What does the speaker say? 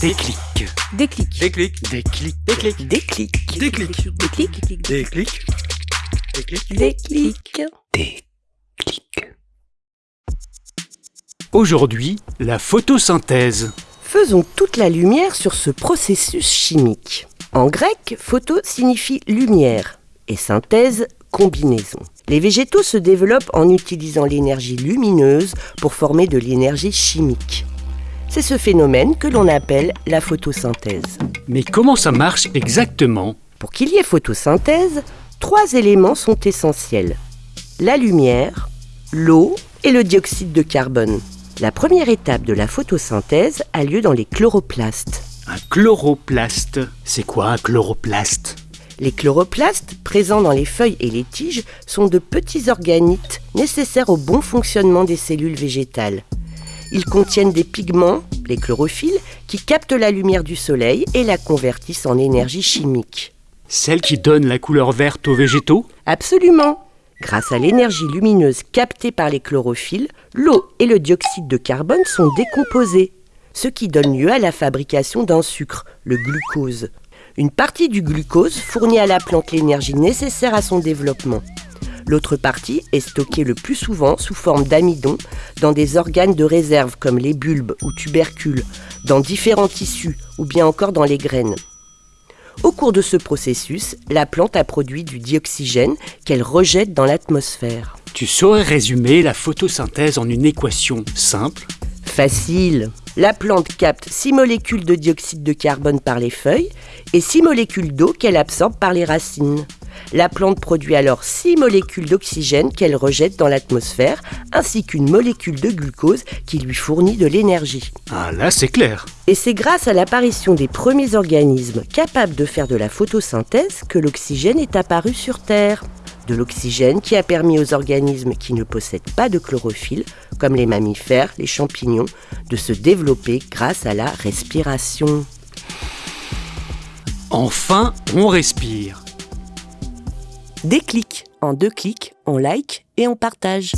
Déclic. Déclic. Déclic. Déclic. Déclic. Déclic. Déclic. Déclic. Déclic. Déclic. Déclic. Déclic. Aujourd'hui, la photosynthèse. Faisons toute la lumière sur ce processus chimique. En grec, photo signifie lumière et synthèse combinaison. Les végétaux se développent en utilisant l'énergie lumineuse pour former de l'énergie chimique. C'est ce phénomène que l'on appelle la photosynthèse. Mais comment ça marche exactement? Pour qu'il y ait photosynthèse, trois éléments sont essentiels. La lumière, l'eau et le dioxyde de carbone. La première étape de la photosynthèse a lieu dans les chloroplastes. Un chloroplaste. C'est quoi un chloroplaste? Les chloroplastes, présents dans les feuilles et les tiges, sont de petits organites nécessaires au bon fonctionnement des cellules végétales. Ils contiennent des pigments, les chlorophylles, qui captent la lumière du soleil et la convertissent en énergie chimique. Celle qui donne la couleur verte aux végétaux Absolument Grâce à l'énergie lumineuse captée par les chlorophylles, l'eau et le dioxyde de carbone sont décomposés, ce qui donne lieu à la fabrication d'un sucre, le glucose. Une partie du glucose fournit à la plante l'énergie nécessaire à son développement. L'autre partie est stockée le plus souvent sous forme d'amidon dans des organes de réserve comme les bulbes ou tubercules, dans différents tissus ou bien encore dans les graines. Au cours de ce processus, la plante a produit du dioxygène qu'elle rejette dans l'atmosphère. Tu saurais résumer la photosynthèse en une équation simple? Facile. La plante capte 6 molécules de dioxyde de carbone par les feuilles et 6 molécules d'eau qu'elle absorbe par les racines. La plante produit alors 6 molécules d'oxygène qu'elle rejette dans l'atmosphère, ainsi qu'une molécule de glucose qui lui fournit de l'énergie. Ah là, c'est clair. Et c'est grâce à l'apparition des premiers organismes capables de faire de la photosynthèse que l'oxygène est apparu sur Terre. De l'oxygène qui a permis aux organismes qui ne possèdent pas de chlorophylle, comme les mammifères, les champignons, de se développer grâce à la respiration. Enfin, on respire. Déclic. En deux clics, on like et on partage.